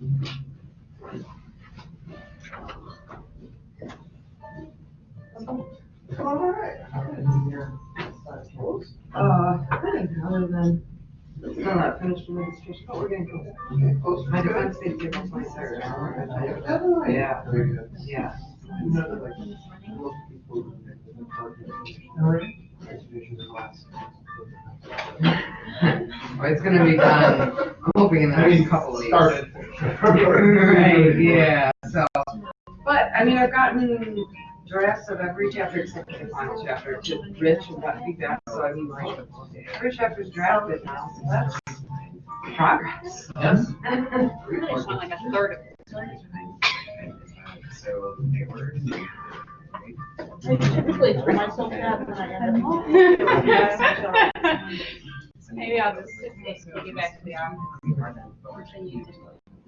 Uh, other than, still not finished registration, but we're getting close. My defense did give us my. Yeah, yeah. The It's gonna be done, I'm hoping in the next couple of weeks. Started. Right, yeah, so, but, I mean, I've gotten drafts of every chapter except for the final chapter to Rich and got feedback, so I mean, like, every chapter's drafted now, so that's progress. Yes. It's not like a third of it. So they were. I typically tell myself that when I end up. Maybe I'll just take you back to the office.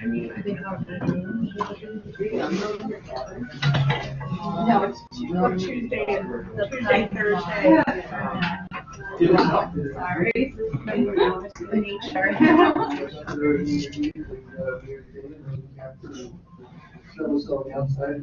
No, it's Tu- Tuesday and Tuesday, Thursday. Sorry. Snow still on the outside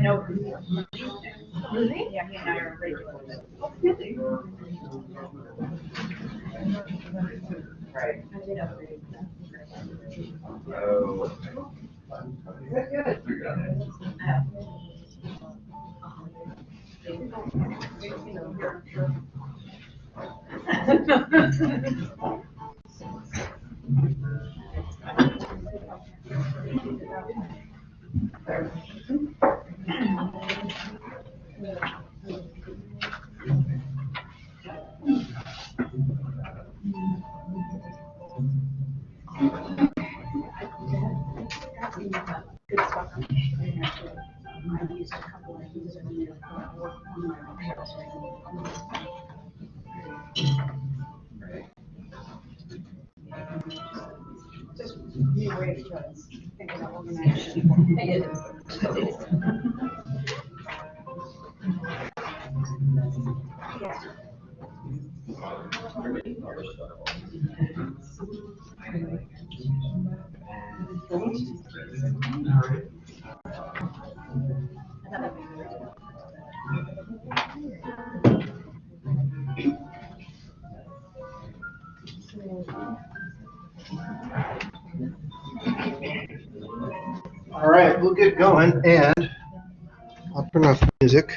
know. Yeah, he and I are regular. Right. Oh. Good, good. Thank you. We'll get going and I'll turn off music.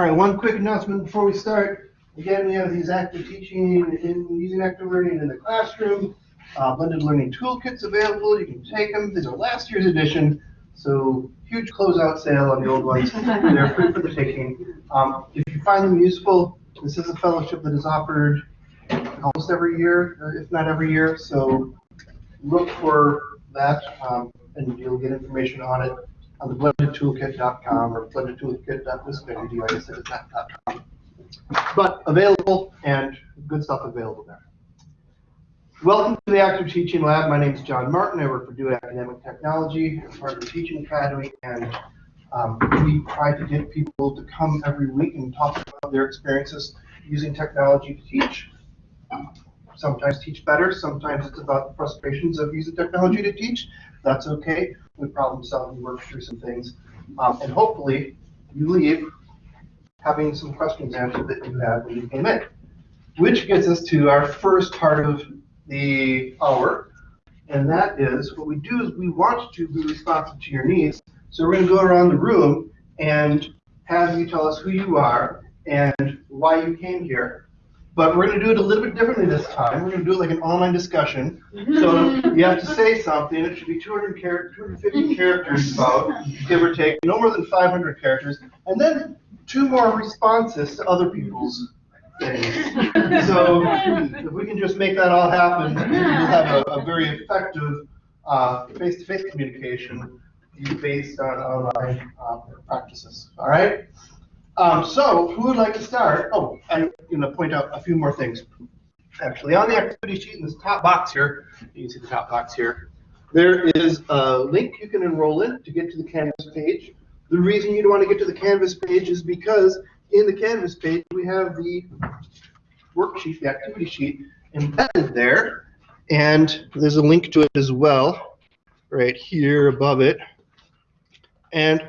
All right, one quick announcement before we start. Again, we have these active teaching in using active learning in the classroom. Uh, blended learning toolkits available. You can take them. These are last year's edition. So huge closeout sale on the old ones. They're free for the taking. Um, if you find them useful, This is a fellowship that is offered almost every year, uh, if not every year, so look for that, um, and you'll get information on it on the blendedtoolkit.com or .com. But available and good stuff available there. Welcome to the Active Teaching Lab. My name is John Martin. I work for DoIT Academic Technology, I'm part of the Teaching Academy, and um, we try to get people to come every week and talk about their experiences using technology to teach. Sometimes teach better, sometimes it's about the frustrations of using technology to teach. That's okay. We problem solve and work through some things. Um, and hopefully you leave having some questions answered that you had when you came in. Which gets us to our first part of the hour. And that is, what we do is we want to be responsive to your needs. So we're going to go around the room and have you tell us who you are and why you came here. But we're going to do it a little bit differently this time. We're going to do it like an online discussion. So you have to say something. It should be 200 char- 250 characters about, give or take, no more than 500 characters. And then two more responses to other people's things. So if we can just make that all happen, we'll have a, a very effective uh, face-to-face communication based on online uh, practices. All right? Um, so who would like to start? Oh, I'm going to point out a few more things. Actually, on the activity sheet in this top box here, you can see the top box here, there is a link you can enroll in to get to the Canvas page. The reason you'd want to get to the Canvas page is because in the Canvas page, we have the worksheet, the activity sheet embedded there. And there's a link to it as well, right here above it. And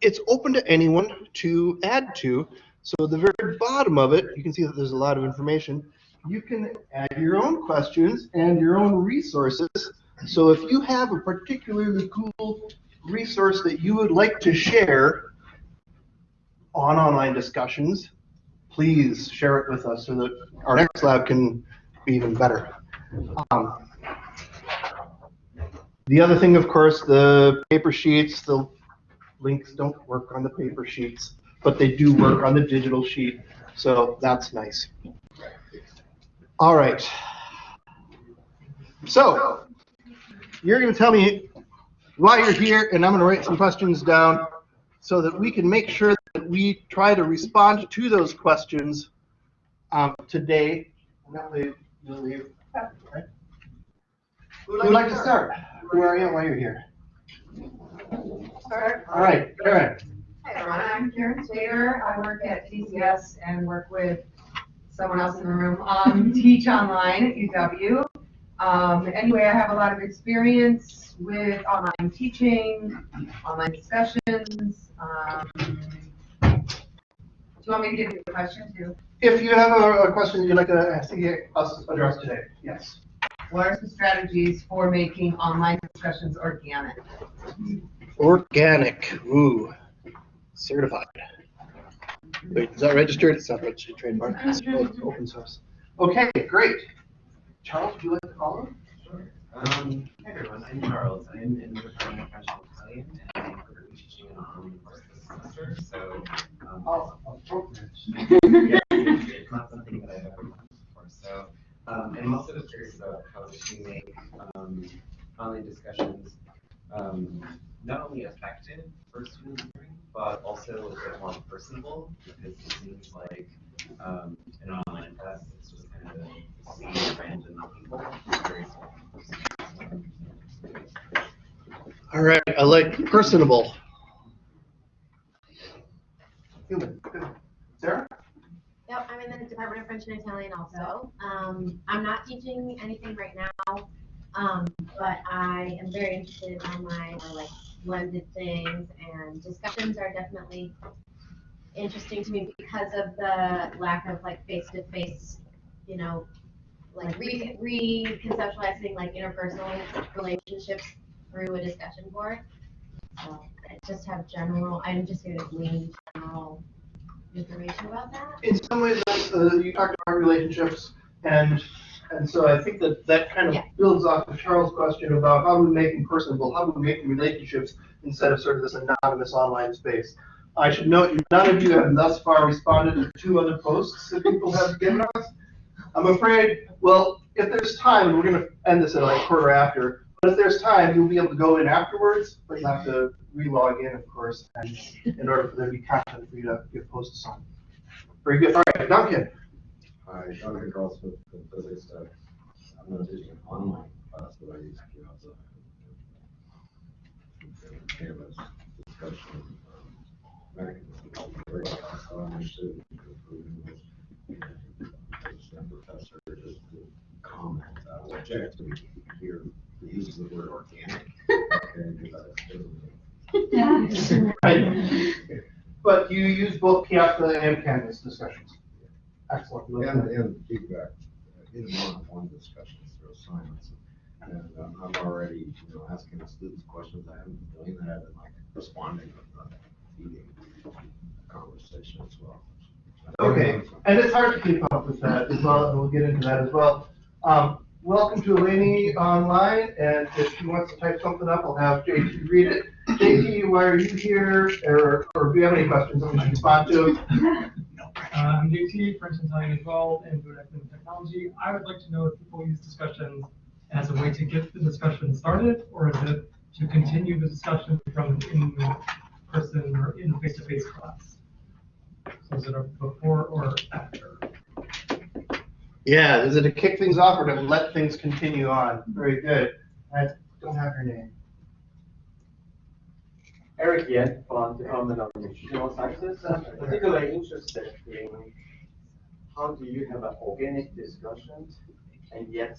it's open to anyone to add to. So the very bottom of it, you can see that there's a lot of information. You can add your own questions and your own resources. So if you have a particularly cool resource that you would like to share on online discussions, please share it with us so that our next lab can be even better. Um, the other thing, of course, the paper sheets, the links don't work on the paper sheets, but they do work on the digital sheet, so that's nice. All right. So, you're going to tell me why you're here, and I'm going to write some questions down so that we can make sure that we try to respond to those questions um, today. Who would like to start? Who are you why you're here? Start. All right, Karen. Hi, everyone. I'm Karen Taylor. I work at TCS and work with someone else in the room, um, Teach Online at UW. Um, anyway, I have a lot of experience with online teaching, online discussions. Um, do you want me to give you a question too? If you have a, a question you'd like to see us address today, yes. What are some strategies for making online discussions organic? Organic, ooh, certified. Wait, is that registered? It's not registered trademark. It's open source. Okay, great. Charles, would you like to call follow? Um, hi everyone, I'm Charles. I'm in the Department of Professional Italian and I'm currently teaching an online course this semester, so. um, Oh, appropriate. yeah, it's it's not something that I've ever done before, so. Um, and I'm also just curious about how to make, um, online discussions, um, not only effective for student learning, but also a bit more personable, because it seems like, um, an online class, it's just kind of seeing random people, it's very small. All right, I like personable. Human. Sarah? Yep, I'm in the Department of French and Italian also. Um, I'm not teaching anything right now, um, but I am very interested in online or like blended things and discussions are definitely interesting to me because of the lack of like face-to-face, you know, like re- reconceptualizing like interpersonal relationships through a discussion board. So I just have general, I'm just going to glean general information about that. In some ways, uh, you talked about relationships, and, and so I think that that kind of Yeah. builds off of Charles' question about how do we make them personable, how do we make relationships instead of sort of this anonymous online space. I should note, none of you have thus far responded to two other posts that people have given us. I'm afraid, well, if there's time, we're gonna end this at like quarter after, but if there's time, you'll be able to go in afterwards, but you have to re-log in, of course, and in order for there to be content for you to give posts on. Very good, all right, Duncan. Hi, Duncan Carlson from Physics Tech. I'm not teaching an online class, but I use Piazza. and Canvas discussion. um, mechanisms. Very class, so I'm interested in improving this. And professor just to comment, I will object to hear the use of the word organic. Okay, because that's different. Right. But you use both Piazza and Canvas discussions. Excellent. And, and feedback, in one-on-one discussions through assignments. And um, I'm already, you know, asking the students questions, I haven't been doing that, and like responding with the feeding conversation as well. Okay, and it's hard to keep up with that as well, and we'll get into that as well. Um, welcome to Eleni online, and if she wants to type something up, I'll have JT read it. JT, why are you here, or, or do you have any questions that we should respond to? Uh, I'm JT, French and Italian as well, and food academic technology. I would like to know if people use discussions as a way to get the discussion started, or is it to continue the discussion from an in-person or in face-to-face class? So is it a before or after? Yeah, is it to kick things off or to let things continue on? Very good. I don't have your name. Eric Yen from the Department of Nutritional Sciences. I'm particularly interested in how do you have an organic discussion and yet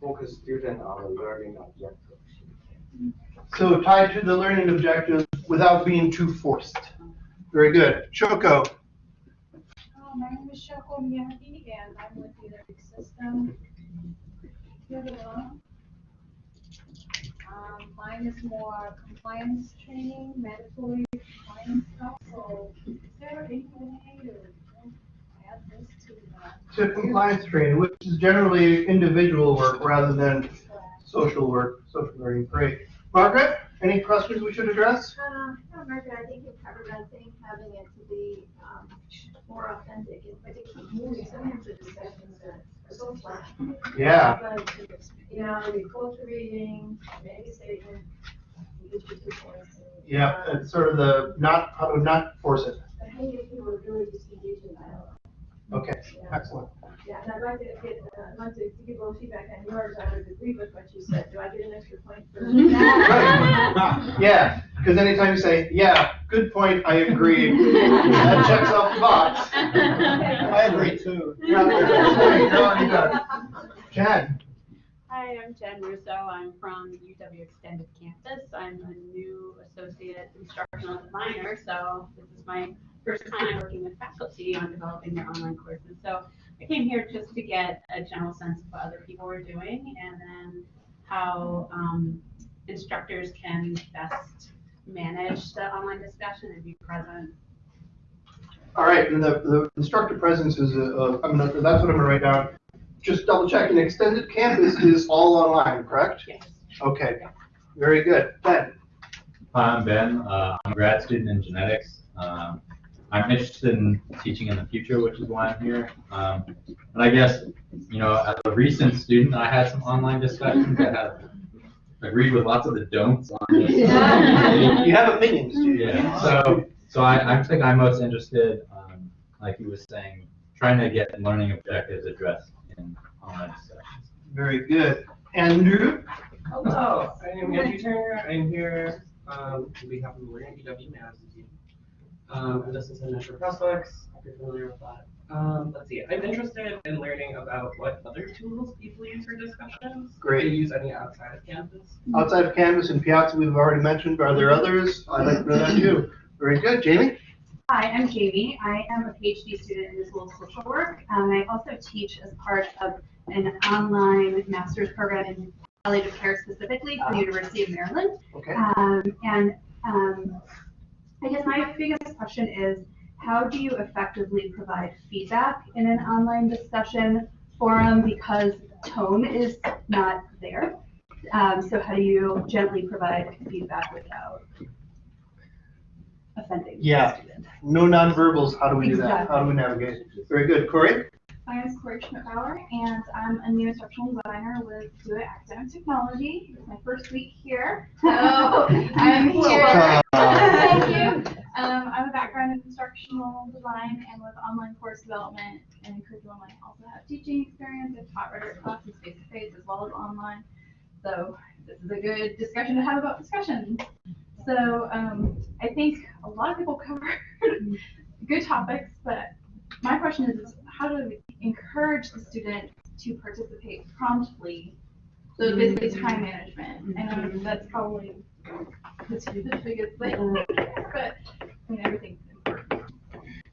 focus student on the learning objective? So tied to the learning objectives without being too forced. Very good. Shoko, Uh, My name is Shoko Miyagi, and I'm with the Electric System. Here we go. Um, mine is more compliance training, mandatory compliance stuff, so is there any way to add this to the? to compliance training, which is generally individual work rather than social work, social learning. Great. Margaret, any questions we should address? Uh, no, Margaret, I think you covered one thing, having it to be, um, more authentic, and particularly moving some of the discussions are so flat. Yeah. But, You know, you go through reading, make a statement, you get your two points. and, Yeah, uh, it's sort of the not, how to not force it. But how do you get people to really just engage in dialogue? Okay, Yeah. excellent. Yeah, and I'd like to get, uh, I'd like to give a little feedback on yours, I would agree with what you said, do I get an extra point for? Right. Yeah, because anytime you say, yeah, good point, I agree, that checks off the box. I agree too. Yeah, there you go. Jen, Hi, I'm Jen Russo. I'm from UW Extended Campus. I'm a new associate instructional designer, so this is my first time working with faculty on developing their online courses. So I came here just to get a general sense of what other people were doing and then how um, instructors can best manage the online discussion and be present. all right, and the, the instructor presence is, uh, I'm gonna, that's what I'm gonna write down. Just double checking, extended campus is all online, correct? Yes. Okay, very good. Ben? Hi, I'm Ben. Uh, I'm a grad student in genetics. Um, I'm interested in teaching in the future, which is why I'm here. Um, and I guess, you know, as a recent student, I had some online discussions that have agreed with lots of the don'ts on this. You have opinions, do you? Yeah, so, so I, I think I'm most interested, um, like he was saying, trying to get learning objectives addressed in online discussions. Very good. Andrew? Hello, I am Andrew Turner. I'm here um, on behalf of the Learning UW Madison team. Um, and this is a Measure Prospects, if you're familiar with that. Um, let's see, I'm interested in learning about what other tools people use for discussions. Great. Do you use any outside of campus? Outside of Canvas and Piazza, we've already mentioned, are there others? I'd like to know that too. Very good. Jamie? Hi, I'm Jamie. I am a PhD student in the School of Social Work. Um, I also teach as part of an online master's program in palliative care specifically for the University of Maryland. Okay. Um, and um, I guess my biggest question is, how do you effectively provide feedback in an online discussion forum because tone is not there? Um, so how do you gently provide feedback without offending the Yeah. student. No nonverbals, how do we do that? How do we navigate? Very good. Corey? My name is Corey Schmidbauer, and I'm a new instructional designer with DoIT Academic Technology. It's my first week here, so I'm here. Thank you. Um, I have a background in instructional design and with online course development and curriculum. I also have teaching experience. I've taught rhetoric classes face to face as well as online. So this is a good discussion to have about discussions. So um, I think a lot of people covered good topics, but my question is, is how do we encourage the student to participate promptly? So it's basically time management. I know that's probably the two- the biggest thing, but I mean, everything's important.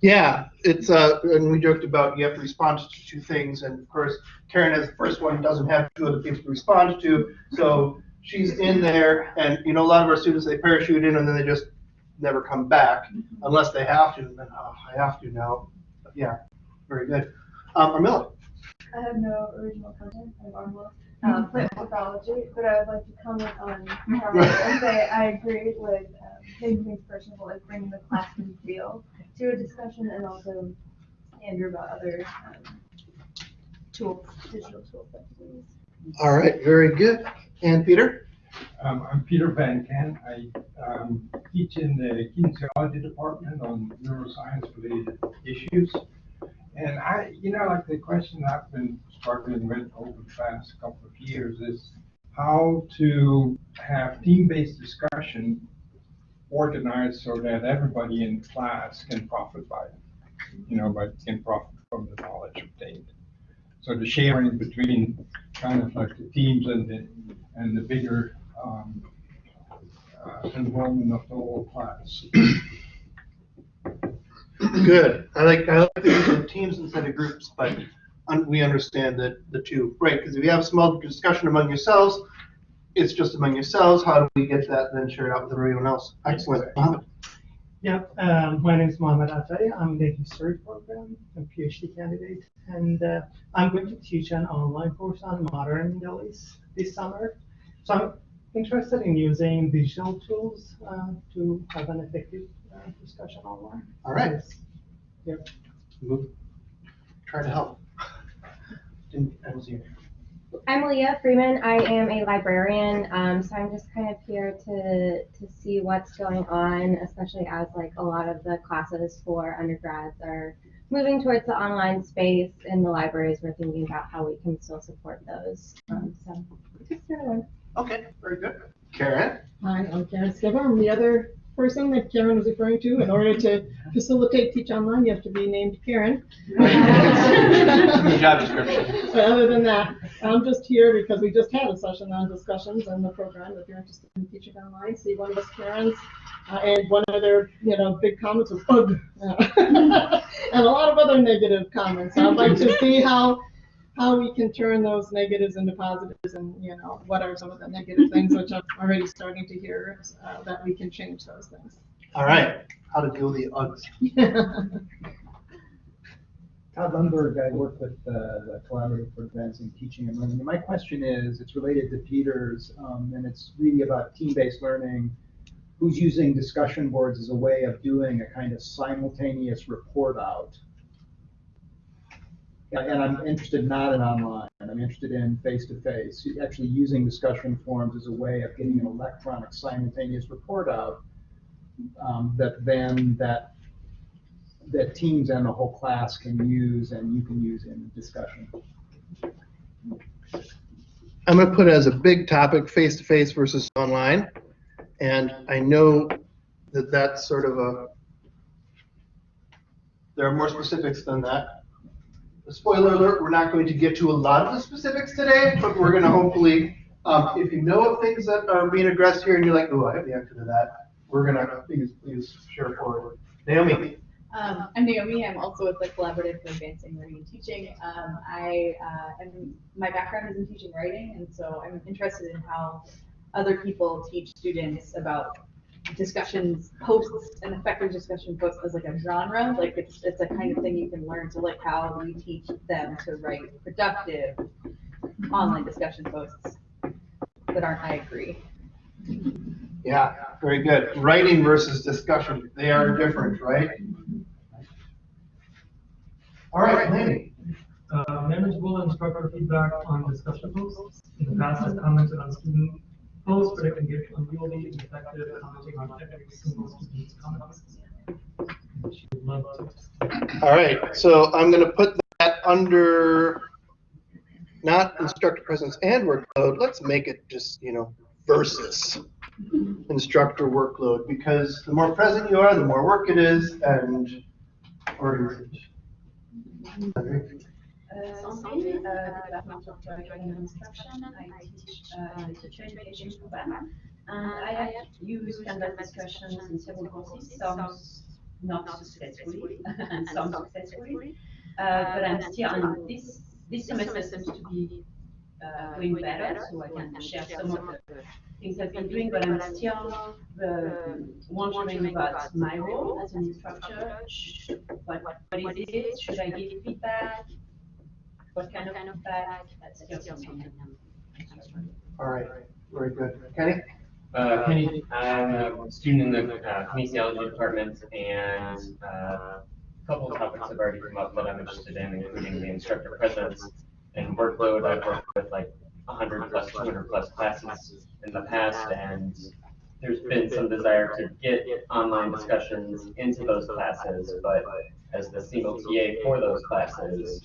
Yeah, it's, uh, and we joked about you have to respond to two things, and of course, Karen as the first one doesn't have two other people to respond to, so she's in there, and, you know, a lot of our students, they parachute in and then they just never come back, unless they have to, and then, oh, I have to now. But Yeah, very good. Um, Armilla? I have no original content, I'm Armla, uh, plant pathology, but I would like to comment on Carmen and say I agree with, um, making things personable, like bringing the classroom feel to a discussion and also Andrew about other, um, tools, digital tools that we use. All right, very good. And Peter? Um, I'm Peter Van Kant. I, um, teach in the kinesiology department on neuroscience related issues. And I, you know, like the question I've been struggling with over the past couple of years is how to have team-based discussion organized so that everybody in class can profit by it. You know, but can profit from the knowledge obtained. So the sharing between kind of like the teams and the, and the bigger, um, uh, involvement of the whole class. Good. I like, I like the use teams instead of groups, but un- we understand that the two, right? Because if you have a small discussion among yourselves, it's just among yourselves. How do we get that then shared out with everyone else? Excellent. Mohammed? Yeah, um, my name is Mohammed Atay. I'm the history program, a PhD candidate, and uh, I'm going to teach an online course on modern Middle East this summer. So I'm interested in using digital tools uh, to have an effective uh, discussion online. All right. Yep. Move. Try to help. I'm Leah Freeman. I am a librarian, um, so I'm just kind of here to to see what's going on, especially as like a lot of the classes for undergrads are moving towards the online space in the libraries. We're thinking about how we can still support those. Um, so just here to. Okay, very good. Karen? Hi, I'm Karen Skipper. I'm the other person that Karen was referring to. In order to facilitate Teach Online, you have to be named Karen. The job description. But other than that, I'm just here because we just had a session on discussions and the program. If you're interested in teaching online, see one of us Karens. Uh, and one of their, you know, big comments was, ugh. and a lot of other negative comments. I'd like to see how how we can turn those negatives into positives and, you know, what are some of the negative things, which I'm already starting to hear, uh, that we can change those things. All right, how to deal with the Uggs. Todd Lundberg, I work with uh, the Collaborative for Advancing Teaching and Learning. And my question is, it's related to Peter's, um, and it's really about team-based learning. Who's using discussion boards as a way of doing a kind of simultaneous report out? And and I'm interested not in online, I'm interested in face-to-face, actually using discussion forums as a way of getting an electronic simultaneous report out um, that then that that teams and the whole class can use and you can use in discussion. I'm gonna put it as a big topic, face-to-face versus online. And I know that that's sort of a, there are more specifics than that. Spoiler alert, we're not going to get to a lot of the specifics today, but we're gonna hopefully, um, if you know of things that are being addressed here and you're like, oh, I have the answer to that, we're gonna, please, please share forward. Naomi? Um, I'm Naomi. I'm also with the Collaborative for Advancing Learning and Teaching. Um, I uh, am, my background is in teaching writing, and so I'm interested in how other people teach students about discussions, posts, and effective discussion posts as like a genre. Like it's it's a kind of thing you can learn. So like how we teach them to write productive online discussion posts that aren't I agree. Yeah, very good. Writing versus discussion, they are different, right? All right, Laney. Uh, manageable instructor feedback on discussion posts. In the past, I've commented on student effective commenting on to. All right, so I'm gonna put that under not instructor presence and workload. Let's make it just, you know, versus instructor workload, because the more present you are, the more work it is, and organization. Uh, Sandrine, uh, Department of Instruction. I teach uh, the teacher education program. And I have used Canvas discussions in several courses, some not successfully and some successfully. Uh, but I'm still on this, this semester seems to be uh, going better, so I can share some of the things I've been doing, but I'm still uh, wondering about my role as an instructor. What, what is it? Should I give feedback? What kind of feedback? That's still something All right, very good. Kenny? Uh, Kenny, I'm a student in the uh, kinesiology department, and uh, a couple of topics have already come up that I'm interested in, including the instructor presence and workload. I've worked with like 100 plus, 200 plus classes in the past, and there's been some desire to get online discussions into those classes, but as the single TA for those classes,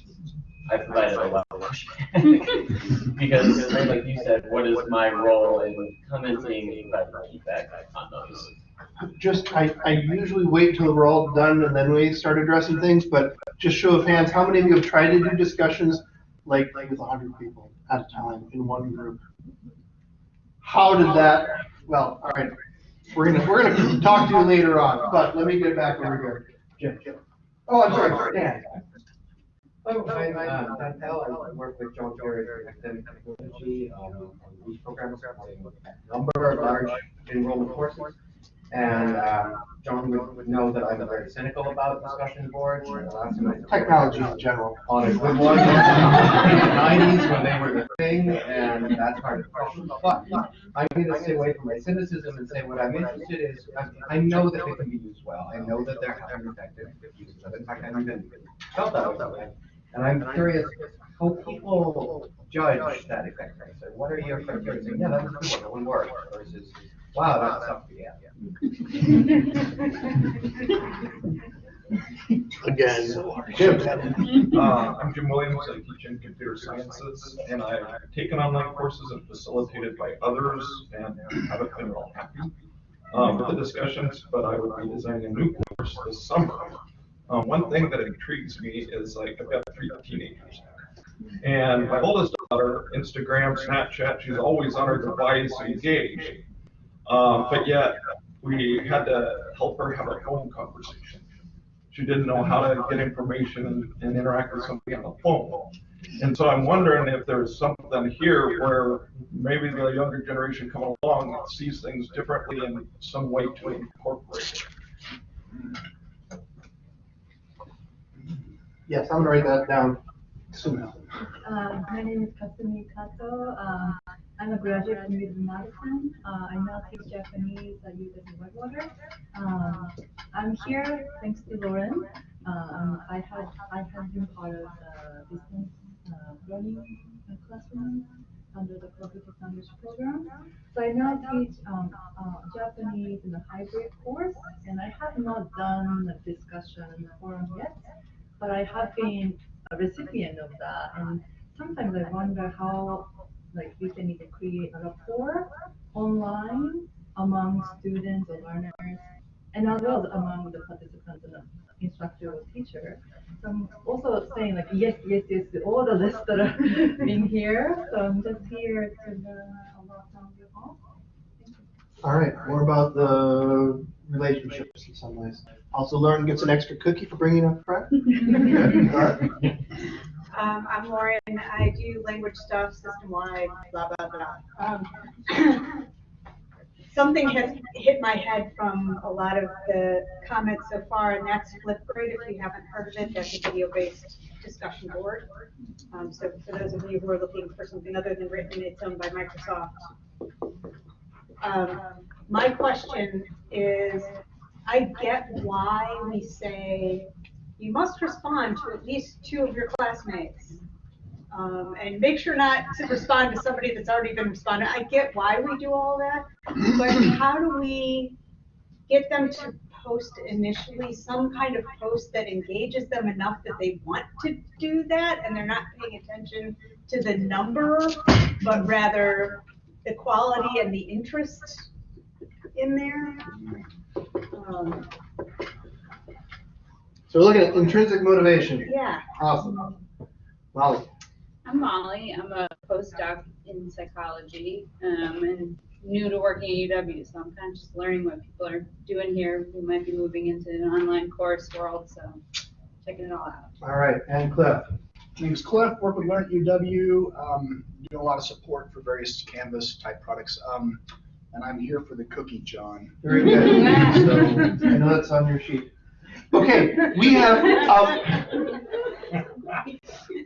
I provided a lot of pushback. Because, like you said, what is my role in commenting providing feedback on those? Just, I, I usually wait till we're all done and then we start addressing things, but just show of hands, how many of you have tried to do discussions like, like with hundred people at a time in one group? How did that, well, all right, we're gonna, we're gonna talk to you later on, but let me get back over here. Jim. Oh, I'm sorry, Dan. Hello, hi, I'm Dan I work with John Kerry in academic technology, um, on these programs, supporting a number of large enrollment courses. And, um, John would, would know that I'm very cynical about discussion boards. and the last time I- Technology in general. On a good one, in the nineties when they were the thing, and that's hard to question. But I'm gonna stay away from my cynicism and say what I'm interested in is, I, I know that they can be used well. I know that they're effective uses of it. In fact, I even felt that way. And I'm curious how people judge that effectiveness. And what are your criteria? Saying, yeah, that was a good one, that one worked, versus, wow, that's tough to get. Again, Jim. Uh, I'm Jim Williams, I teach in computer sciences, and I've taken online courses and facilitated by others, and haven't been real happy um, with the discussions, but I would be designing a new course this summer. Um, one thing that intrigues me is like, I've got three teenagers. And my oldest daughter, Instagram, Snapchat, she's always on her device engaged. Um, but yet, we had to help her have a phone conversation. She didn't know how to get information and, and interact with somebody on the phone. And so I'm wondering if there's something here where maybe the younger generation coming along sees things differently in some way to incorporate it. Yes, I'm gonna write that down soon. Uh, my name is Kasumi Kato. Uh, I'm a graduate UW Madison. Uh, I now teach Japanese at UW Whitewater. Um, I'm here thanks to Lauren. Um, I had I have been part of the distance uh, learning uh, classroom under the Global Language program. So I now teach um, uh, Japanese in a hybrid course, and I have not done a discussion forum yet, but I have been a recipient of that, and sometimes I wonder how, like, we can even create a rapport online among students or learners, and as well as among the participants and the instructor or teacher. So I'm also saying like, yes, yes, yes, all the lists that are in here, so I'm just here to learn a lot from you all. All right, more about the relationships in some ways. Also, Lauren gets an extra cookie for bringing a friend. Good. Um, I'm Lauren, I do language stuff, system-wide, blah, blah, blah. Um, Something has hit my head from a lot of the comments so far, and that's Flipgrid, if you haven't heard of it, that's a video-based discussion board. Um, so for those of you who are looking for something other than written, it's owned by Microsoft. Um, my question is, I get why we say you must respond to at least two of your classmates. Um, and make sure not to respond to somebody that's already been responded. I get why we do all that, but how do we get them to post initially some kind of post that engages them enough that they want to do that and they're not paying attention to the number, but rather the quality and the interest in there? Um, So we're looking at intrinsic motivation. Yeah. Awesome. Molly. I'm Molly. I'm a postdoc in psychology um, and new to working at UW, so I'm kind of just learning what people are doing here. We might be moving into an online course world, so checking it all out. All right, and Cliff. Name's Cliff, work with Learn at UW, um, do a lot of support for various Canvas type products. Um, and I'm here for the cookie, John. Very good. So, I know that's on your sheet. Okay, we have, um,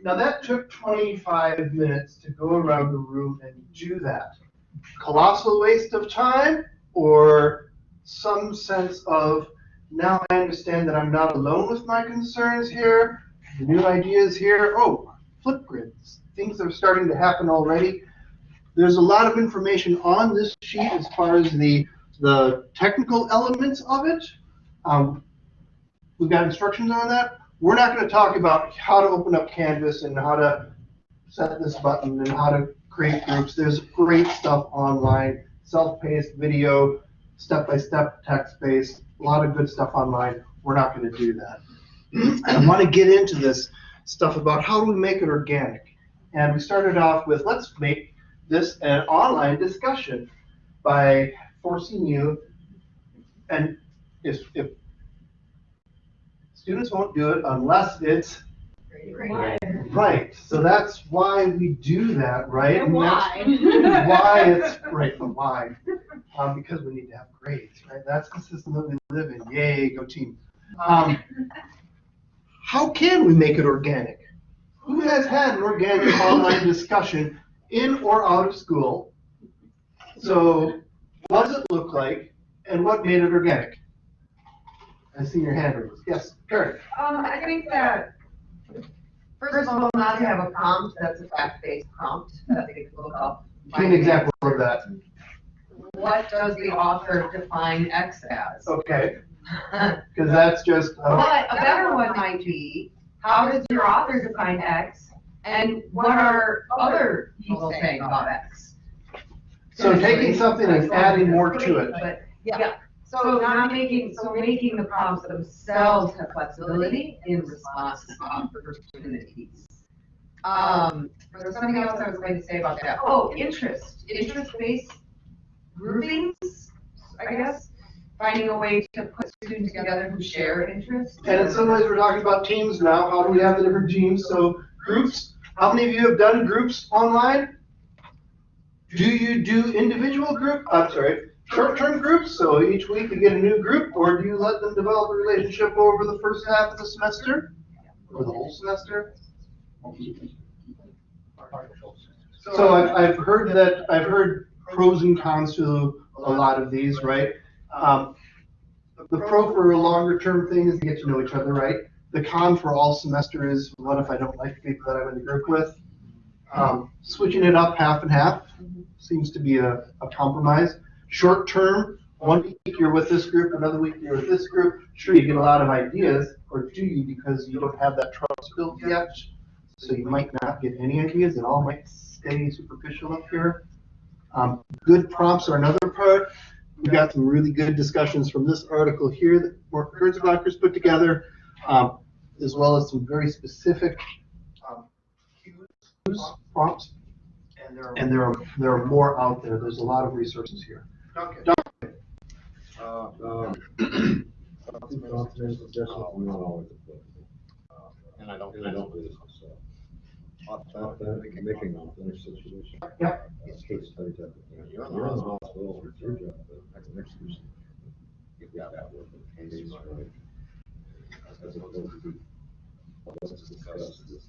now that took twenty-five minutes to go around the room and do that. Colossal waste of time or some sense of, now I understand that I'm not alone with my concerns here, new ideas here, oh, Flipgrids, things are starting to happen already. There's a lot of information on this sheet as far as the, the technical elements of it. Um, We've got instructions on that. We're not going to talk about how to open up Canvas and how to set this button and how to create groups. There's great stuff online, self-paced video, step-by-step text-based, a lot of good stuff online. We're not going to do that. I want to get into this stuff about how do we make it organic. And we started off with let's make this an online discussion by forcing you, and if, if students won't do it unless it's right. right. So that's why we do that, right? And why. why it's right, but why? Um, because we need to have grades, right? That's the system that we live in. Yay, go team. Um, how can we make it organic? Who has had an organic online discussion in or out of school? So, what does it look like, and what made it organic? I see your hand raised. Yes, Karen. Um, I think that, first of all, not to have a prompt, that's a fact-based prompt could look up. Give an example of that. What does the author define X as? Okay. Because that's just. uh, But a better one might be, how does your author define X? And what are other people saying about X? So taking something and adding more to it. But, yeah, so not making, so making the problems themselves have flexibility in response to opportunities. Um, there was something else I was going to say about that. Oh, interest, interest-based groupings, I guess. Finding a way to put students together who share interests. And in some ways, we're talking about teams now. How do we have the different teams? So groups. How many of you have done groups online? Do you do individual group? I'm sorry, short-term groups. So each week you get a new group, or do you let them develop a relationship over the first half of the semester, or the whole semester? So I've, I've heard that, I've heard pros and cons to a lot of these, right? Um, the pro for a longer term thing is to get to know each other, right? The con for all semester is what if I don't like the people that I'm in the group with? Um, switching it up half and half seems to be a, a compromise. Short term, one week you're with this group, another week you're with this group. Sure, you get a lot of ideas, or do you because you don't have that trust built yet? So you might not get any ideas, it all might stay superficial up here. Um, good prompts are another part. We got some really good discussions from this article here that Mark Kurtzbacher's put together, um, as well as some very specific um, cues, prompts. And there are there are more out there. There's a lot of resources here. Okay. Duncan. Uh, um, confidence, suggestions, I'm not always applicable. Uh, And I don't, and I don't do this myself. Authentic, making an authentic situation. Yep. It's case study type of thing. You're you're responsible, it's your job, but that's next person. You've got that work, and case, right? As opposed to, let's discuss this.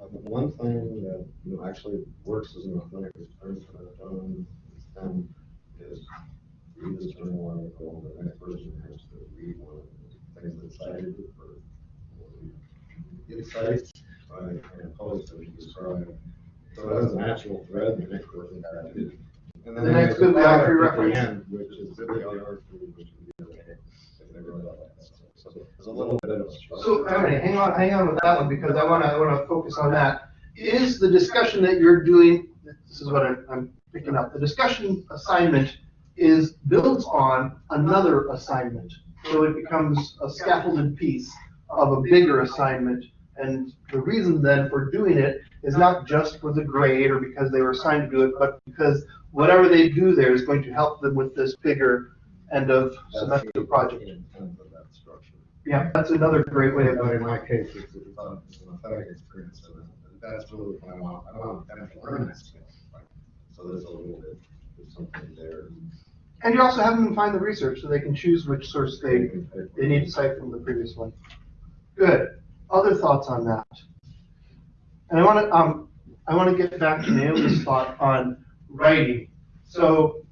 Uh, One thing that, you know, actually works as an authentic return for the phone is read this journal article, the next person has to read one of the things that's cited for insights, right, and posts that we describe. So it has an actual thread, the next person has to. And then The next there's a bibliography product at reference. end, Which is which the other thing. If they really like that. So there's a little bit of. So, all right, hang on, hang on with that one, because I wanna, I wanna focus on that. Is the discussion that you're doing, this is what I'm, I'm picking up, the discussion assignment is, builds on another assignment. So it becomes a scaffolded piece of a bigger assignment. And the reason then for doing it is not just for the grade or because they were assigned to do it, but because whatever they do there is going to help them with this bigger end of semester project. Yeah, that's another great way of But doing in my case, it's, it's an it's experience, so that's really what I want, I want them to learn that skill. So there's a little bit, of something there. And you also have them find the research so they can choose which source they, they need to cite from the previous one. Good. Other thoughts on that? And I want to, um, I want to get back to Naomi's thought on writing. So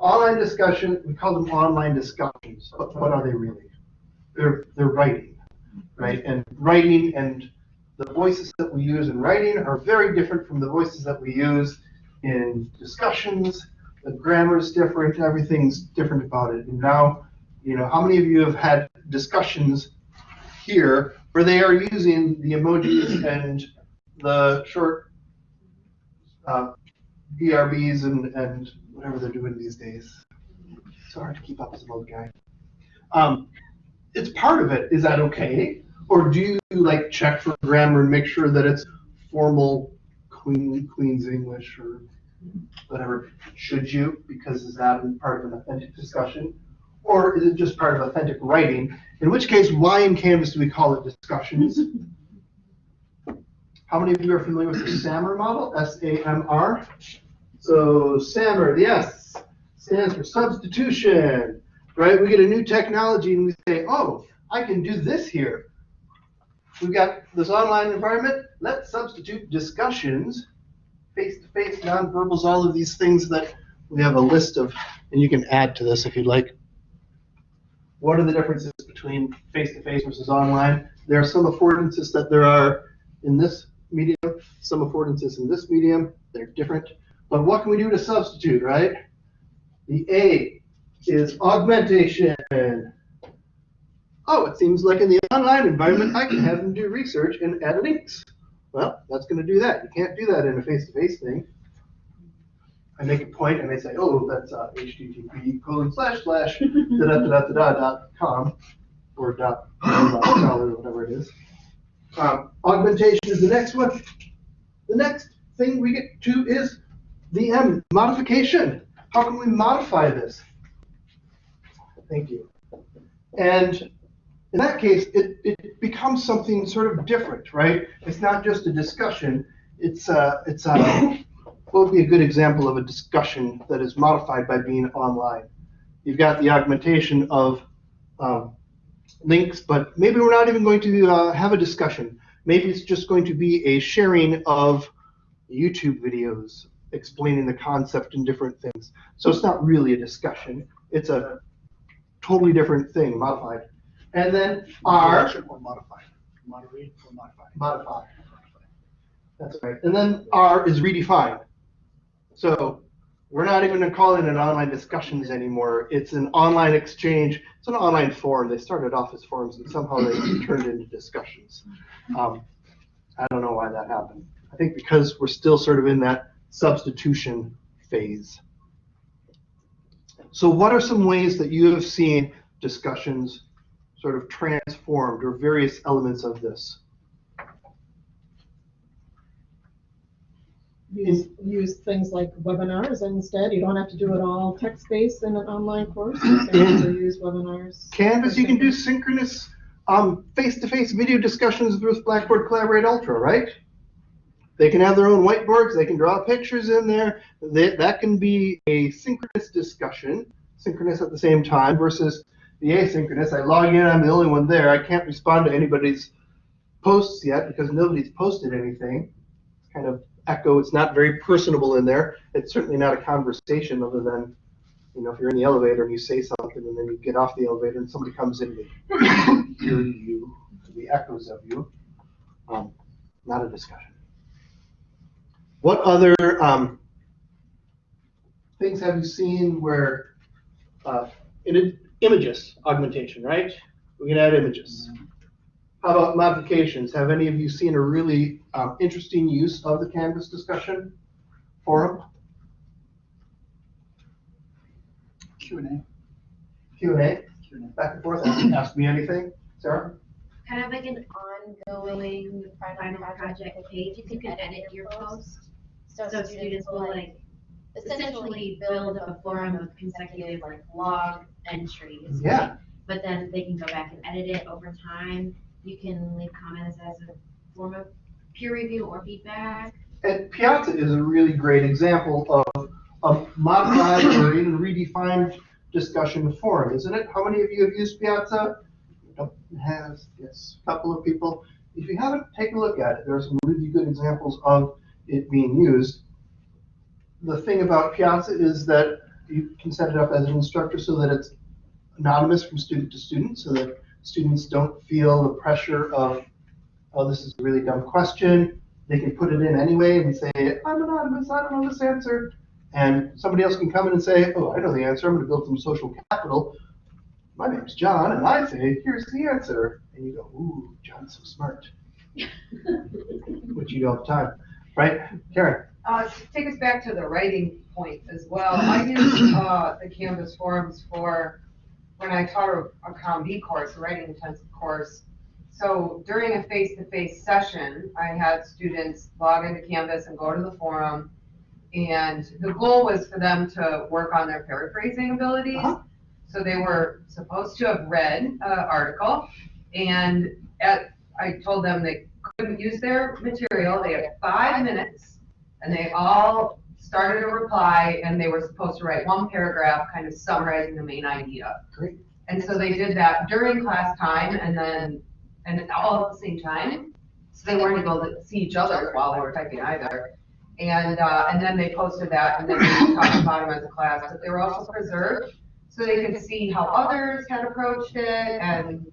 online discussion, we call them online discussions, but what are they really? They're, they're writing, right? And writing and the voices that we use in writing are very different from the voices that we use in discussions. The grammar is different, everything's different about it. And now, you know, how many of you have had discussions here where they are using the emojis and the short uh, BRBs and, and whatever they're doing these days? It's so hard to keep up as an old guy. Um, it's part of it. Is that okay? Or do you like check for grammar and make sure that it's formal Queen Queen's English or whatever? Should you? Because is that part of an authentic discussion? Or is it just part of authentic writing? In which case, why in Canvas do we call it discussions? How many of you are familiar with the SAMR model? S-A-M-R? So SAMR, the S stands for substitution, right? We get a new technology and we say, oh, I can do this here. We've got this online environment. Let's substitute discussions, face-to-face, nonverbals, all of these things that we have a list of, and you can add to this if you'd like. What are the differences between face-to-face versus online? There are some affordances that there are in this medium, some affordances in this medium. They're different. But what can we do to substitute, right? The A is augmentation. Oh, it seems like in the online environment, I can have them do research and add links. Well, that's going to do that. You can't do that in a face-to-face thing. I make a point and they say, oh, that's uh, HTTP colon slash slash da da da da da dot com or dot scholar or whatever it is. Um, augmentation is the next one. The next thing we get to is the M, modification. How can we modify this? Thank you. And in that case, it, it becomes something sort of different, right? It's not just a discussion. It's a, it's uh, what would be a good example of a discussion that is modified by being online? You've got the augmentation of um, links, but maybe we're not even going to uh, have a discussion. Maybe it's just going to be a sharing of YouTube videos explaining the concept and different things. So it's not really a discussion. It's a totally different thing, modified. And then R. Or modified? Moderate or modified? Modified. That's right. And then R is redefined. So we're not even gonna it online discussions anymore. It's an online exchange. It's an online forum. They started off as forums and somehow they turned into discussions. Um, I don't know why that happened. I think because we're still sort of in that substitution phase. So what are some ways that you have seen discussions sort of transformed or various elements of this? Use, use things like webinars instead. You don't have to do it all text-based in an online course. You can also use webinars. Canvas, you can do synchronous um, face-to-face video discussions with Blackboard Collaborate Ultra, right? They can have their own whiteboards. They can draw pictures in there. They, that can be a synchronous discussion, synchronous at the same time, versus the asynchronous. I log in, I'm the only one there. I can't respond to anybody's posts yet because nobody's posted anything. It's kind of echo. It's not very personable in there. It's certainly not a conversation other than You know, if you're in the elevator and you say something and then you get off the elevator and somebody comes in to hear you, the echoes of you, um, not a discussion. What other, um, things have you seen where, uh, in images, augmentation, right? We can add images. How about modifications? Have any of you seen a really um, interesting use of the Canvas discussion forum? Q and A. Q and A, back and forth, ask me anything, Sarah? Kind of like an ongoing final project page, you can edit your post. So students will like essentially build a forum of consecutive like log entries. Yeah. But then they can go back and edit it over time. You can leave comments as a form of peer review or feedback. And Piazza is a really great example of a modified or even redefined discussion forum, isn't it? How many of you have used Piazza? Has, yes, a couple of people. If you haven't, take a look at it. There are some really good examples of it being used. The thing about Piazza is that you can set it up as an instructor so that it's anonymous from student to student, so that students don't feel the pressure of, oh, this is a really dumb question. They can put it in anyway and say, I'm anonymous, I don't know this answer. And somebody else can come in and say, oh, I know the answer, I'm gonna build some social capital. My name's John, and I say, here's the answer. And you go, ooh, John's so smart. Which you do all the time, right? Karen? Uh, take us back to the writing point as well, I use, uh, the Canvas forums for, when I taught a, a Comm-B course, a writing intensive course. So during a face-to-face session, I had students log into Canvas and go to the forum. And the goal was for them to work on their paraphrasing abilities. Uh-huh. So they were supposed to have read an article, and at, I told them they couldn't use their material, they had five minutes, and they all started a reply, and they were supposed to write one paragraph, kind of summarizing the main idea. Great. And so they did that during class time, and then, and all at the same time, so they weren't able to see each other while they were typing either. And, uh, and then they posted that, and then we talked about them as a class, but they were also preserved, so they could see how others had approached it, and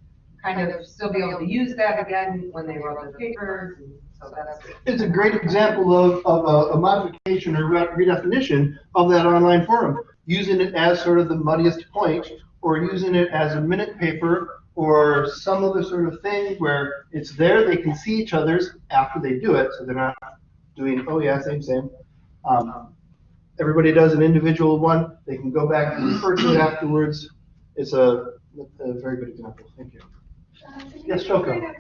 kind of still be able to use that again when they wrote their papers, and. It's a great example of, of a, a modification or redefinition of that online forum. Using it as sort of the muddiest point, or using it as a minute paper, or some other sort of thing where it's there, they can see each other's after they do it, so they're not doing, oh yeah, same, same. Um, everybody does an individual one, they can go back and refer to it afterwards. It's a, a very good example, thank you. Yes, Shoko.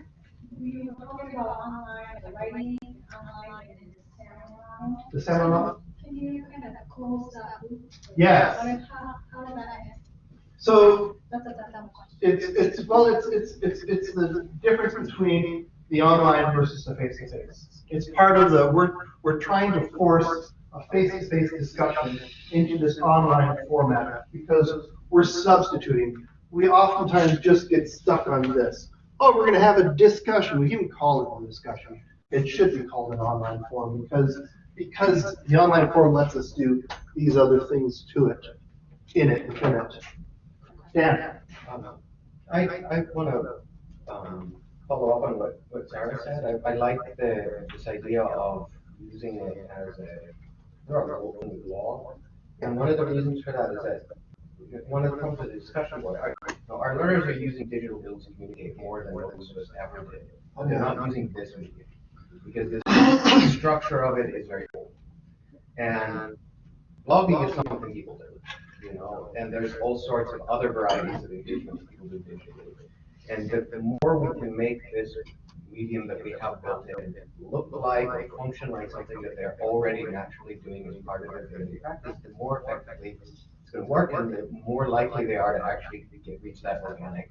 We were talking about online, the writing, online, and the seminar. The seminar? Can you kind of close that loop? Yes. How, how did that? So That's a, that's. It's, it's, well, it's, it's, it's, it's the difference between the online versus the face-to-face. It's part of the, we're, we're trying to force a face-to-face discussion into this online format because we're substituting. We oftentimes just get stuck on this. Oh, we're gonna have a discussion. We can call it a discussion. It should be called an online forum because, because the online forum lets us do these other things to it, in it, within it. Dan? I, I want to um, follow up on what, what Sarah said. I, I like the, this idea of using it as a, open law. And one of the reasons for that is that, one of the comes to the discussion, board, know, our learners are using digital tools to communicate more than most of us ever did. They're not using this medium, because the structure of it is very old. And blogging is something people do, you know, and there's all sorts of other varieties of engagement people do digitally. And the, the more we can make this medium that we have built in look like or function like something that they're already naturally doing as part of their daily practice, the more effectively work and the more likely they are to actually get, reach that organic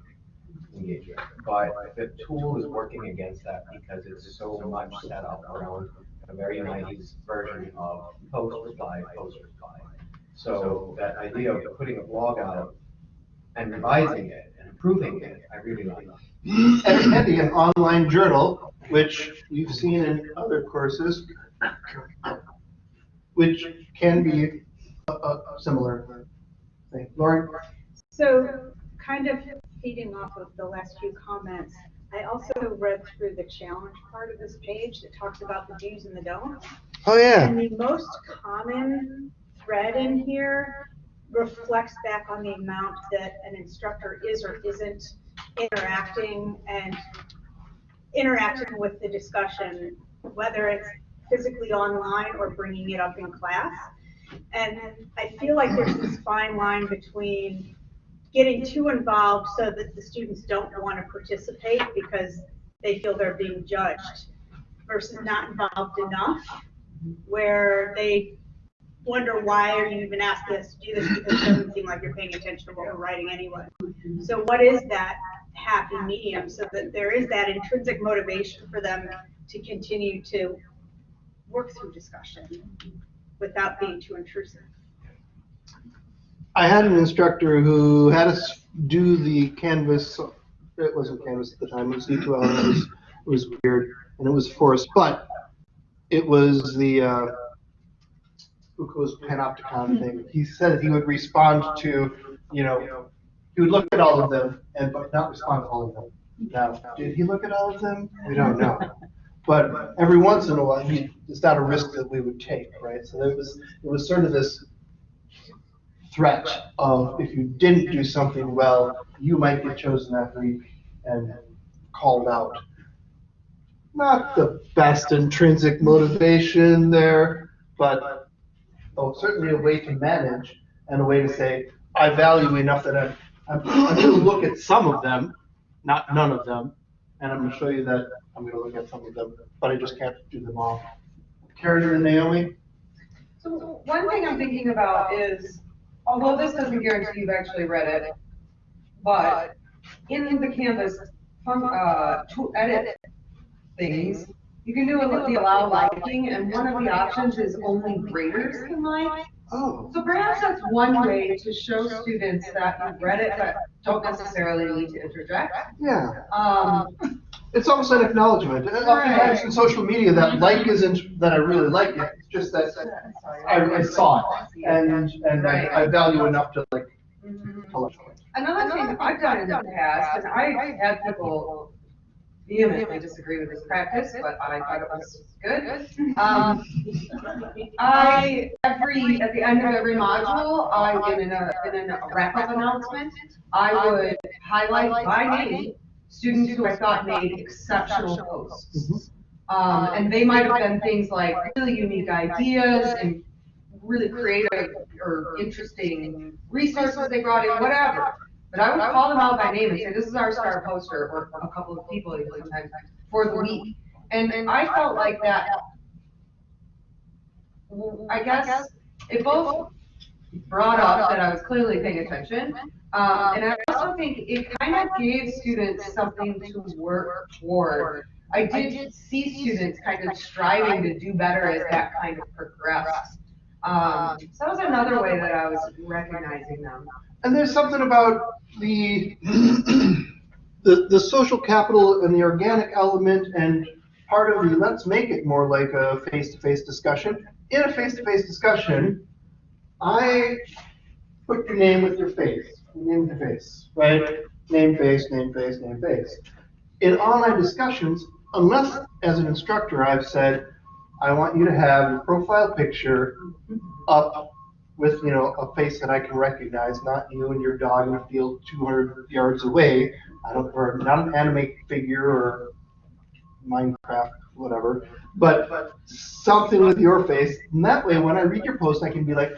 engagement. But the tool is working against that because it's so much set up around a very nice version of post reply, post reply. So that idea of putting a blog out and revising it and improving it, I really like. And and an online journal, which you've seen in other courses, which can be a, a similar Thank you. Lauren? So kind of feeding off of the last few comments, I also read through the challenge part of this page that talks about the do's and the don'ts. Oh, yeah. And the most common thread in here reflects back on the amount that an instructor is or isn't interacting and interacting with the discussion, whether it's physically online or bringing it up in class. And I feel like there's this fine line between getting too involved so that the students don't want to participate because they feel they're being judged versus not involved enough where they wonder why are you even asking us to do this because it doesn't seem like you're paying attention to what we're writing anyway. So what is that happy medium so that there is that intrinsic motivation for them to continue to work through discussion without being too intrusive? I had an instructor who had us do the Canvas, it wasn't Canvas at the time, it was D2L, and it was, it was weird, and it was forced, but it was the, uh, Foucault's panopticon thing. He said he would respond to, you know, he would look at all of them and but not respond to all of them. Now, did he look at all of them? We don't know. But every once in a while, he, it's not a risk that we would take, right? So there was, it was sort of this threat of if you didn't do something well, you might get chosen that week and called out. Not the best intrinsic motivation there, but oh, certainly a way to manage and a way to say, I value enough that I'm, I'm, I'm gonna look at some of them, not none of them, and I'm gonna show you that I'm gonna look at some of them, but I just can't do them all. Karen and Naomi? So one thing I'm thinking about is, although this doesn't guarantee you've actually read it, but in the Canvas, uh, to edit things, you can do the allow liking, and one of the options is only graders can like. Oh. So perhaps that's one way to show students that you've read it, but don't necessarily need to interject. Yeah. Um, It's almost an acknowledgement. And Oftentimes in social media, that like isn't that I really like it, it's just that I, I saw it and, and I, I value enough to like, let it. Another thing I've done in the past, and I had people vehemently disagree with this practice, but I thought it was good. Um, I, every, at the end of every module, I, in a, in a wrap-up announcement, I would highlight by name students who I thought made exceptional posts. Um, and they might have been things like really unique ideas and really creative or interesting resources they brought in, whatever. But I would call them out by name and say, this is our star poster, or a couple of people even sometimes, for the week. And, and I felt like that, I guess, it both brought up that I was clearly paying attention, um, and I also think it kind of gave students something to work toward. I did see students kind of striving to do better as that kind of progressed. Um, so that was another way that I was recognizing them. And there's something about the, the, the social capital and the organic element and part of the, let's make it more like a face-to-face discussion. In a face-to-face discussion, I put your name with your face, name your face, right? Name, face, name, face, name, face. In online discussions, unless as an instructor I've said, I want you to have your profile picture up with, you know, a face that I can recognize, not you and your dog in a field two hundred yards away. I don't, or not an anime figure or Minecraft, whatever, but something with your face. And that way, when I read your post, I can be like,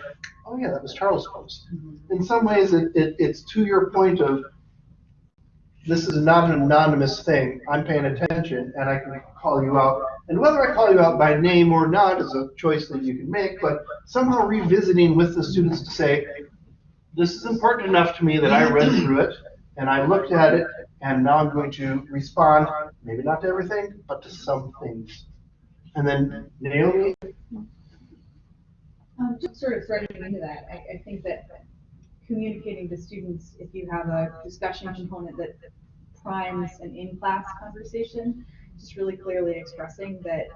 oh yeah, that was Charles' post. Mm-hmm. In some ways, it, it, it's to your point of, this is not an anonymous thing. I'm paying attention and I can call you out. And whether I call you out by name or not is a choice that you can make, but somehow revisiting with the students to say, this is important enough to me that I read through it and I looked at it and now I'm going to respond, maybe not to everything, but to some things. And then Naomi, Um, just sort of threading into that, I, I think that communicating to students, if you have a discussion component that primes an in-class conversation, just really clearly expressing that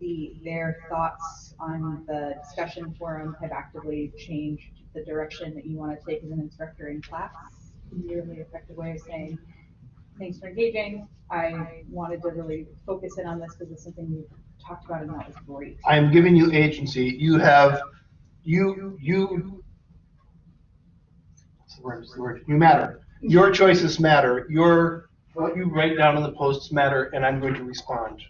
the, their thoughts on the discussion forum have actively changed the direction that you want to take as an instructor in class. really effective way of saying, thanks for engaging. I wanted to really focus in on this because it's something we've talked about and that was great. I am giving you agency. You have, you, you, You matter. Your choices matter. Your, what you write down in the posts matter, and I'm going to respond.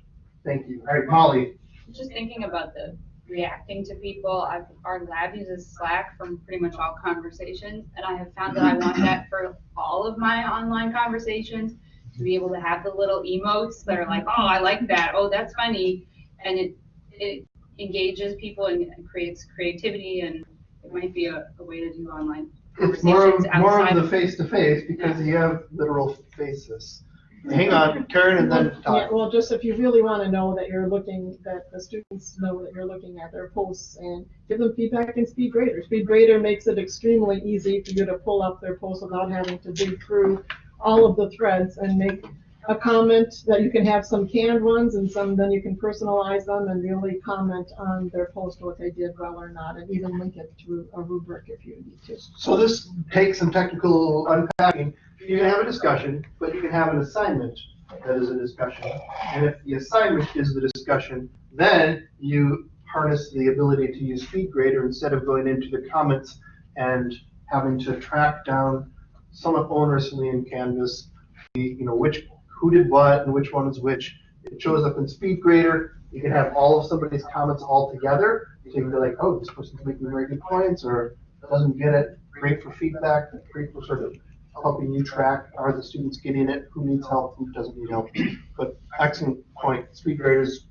Thank you. All right, Molly. Just thinking about the reacting to people, I've, our lab uses Slack from pretty much all conversations, and I have found that I want that for all of my online conversations, to be able to have the little emotes that are like, oh, I like that, oh, that's funny, and it, it engages people and creates creativity, and it might be a, a way to do online It's more of, more of the face-to-face because you have literal faces. Hang on, Karen, and then Yeah, Todd. well, just if you really want to know that you're looking, that the students know that you're looking at their posts and give them feedback in SpeedGrader. SpeedGrader makes it extremely easy for you to pull up their posts without having to dig through all of the threads and make a comment that you can have some canned ones and some, then you can personalize them and really comment on their post, what they did well or not, and even link it to a rubric if you need to. So this takes some technical unpacking. You can have a discussion, but you can have an assignment that is a discussion. And if the assignment is the discussion, then you harness the ability to use SpeedGrader instead of going into the comments and having to track down somewhat onerously in Canvas, the, you know, which, who did what and which one is which. It shows up in SpeedGrader. You can have all of somebody's comments all together. So you can be like, oh, this person's making very good points or doesn't get it. Great for feedback, great for sort of helping you track, are the students getting it, who needs help, who doesn't need help. But excellent point, SpeedGrader is